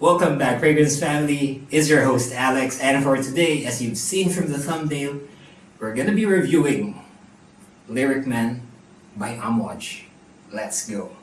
Welcome back Fragrance family, is your host Alex and for today, as you've seen from the thumbnail, we're gonna be reviewing Lyric Man by Amouage. Let's go!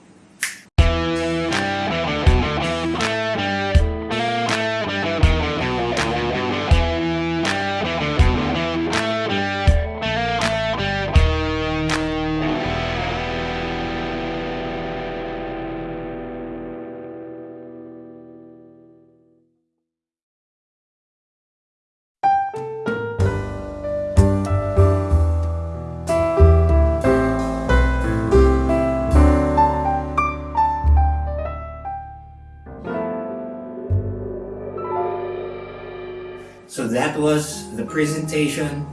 So that was the presentation.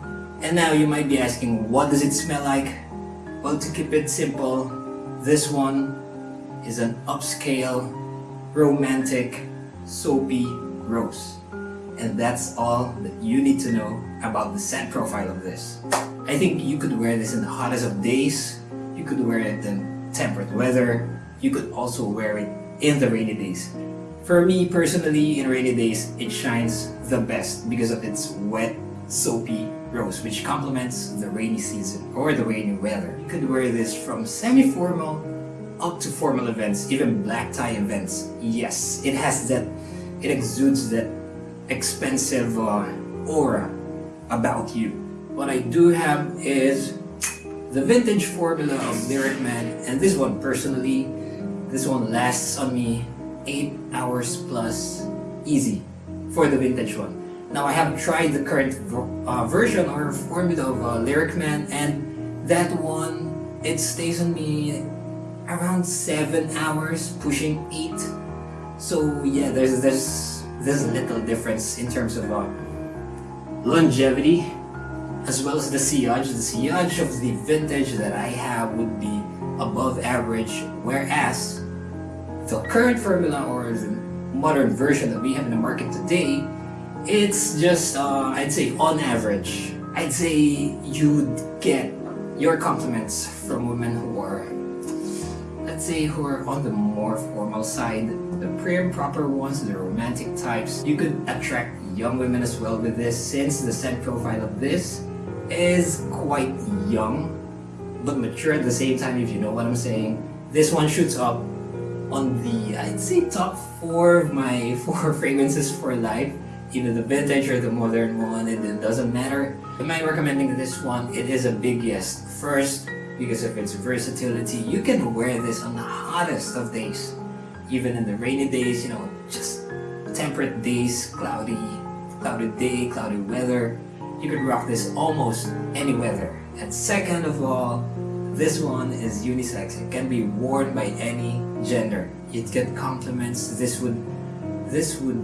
And now you might be asking, what does it smell like? Well, to keep it simple, this one is an upscale, romantic, soapy rose. And that's all that you need to know about the scent profile of this. I think you could wear this in the hottest of days. You could wear it in temperate weather. You could also wear it in the rainy days. For me personally, in rainy days, it shines the best because of its wet, soapy rose, which complements the rainy season or the rainy weather. You could wear this from semi-formal up to formal events, even black tie events. Yes, it has that, it exudes that expensive uh, aura about you. What I do have is the vintage formula of Lyric Man, and this one personally, this one lasts on me 8 hours plus easy for the vintage one. Now I have tried the current uh, version or formula of uh, Lyric Man and that one, it stays on me around 7 hours, pushing 8. So yeah, there's, there's a little difference in terms of uh, longevity as well as the sillage. The sillage of the vintage that I have would be above average whereas the current formula or the modern version that we have in the market today, it's just, uh, I'd say on average, I'd say you'd get your compliments from women who are, let's say, who are on the more formal side, the prim proper ones, the romantic types. You could attract young women as well with this since the scent profile of this is quite young but mature at the same time if you know what I'm saying. This one shoots up on the, I'd say top four of my four fragrances for life. Either the vintage or the modern one, it, doesn't matter. Am I recommending this one? It is a big yes. First, because of its versatility, you can wear this on the hottest of days. Even in the rainy days, you know, just temperate days, cloudy, clouded day, cloudy weather. You could rock this almost any weather. And second of all, this one is unisex. It can be worn by any gender. It get compliments. This would, this would,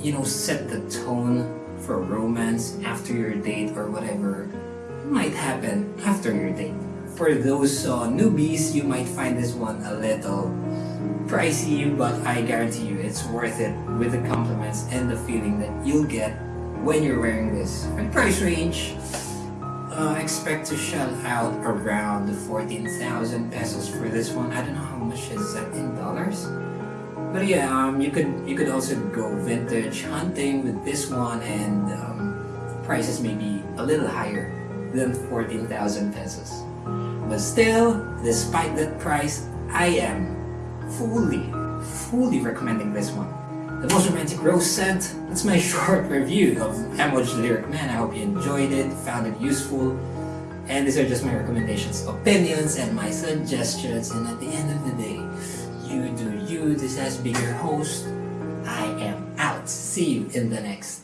you know, set the tone for romance after your date or whatever might happen after your date. For those uh, newbies, you might find this one a little pricey, but I guarantee you it's worth it with the compliments and the feeling that you'll get when you're wearing this. And price range, uh, expect to shell out around 14,000 pesos for this one. I don't know how much is that in dollars. But yeah, um, you could you could also go vintage hunting with this one and um, prices may be a little higher than 14,000 pesos. But still, despite that price, I am fully, fully recommending this one. The Most Romantic Rose Scent. That's my short review of Amouage Lyric Man. I hope you enjoyed it, found it useful. And these are just my recommendations, opinions, and my suggestions. And at the end of the day, you do you. This has been your host. I am out. See you in the next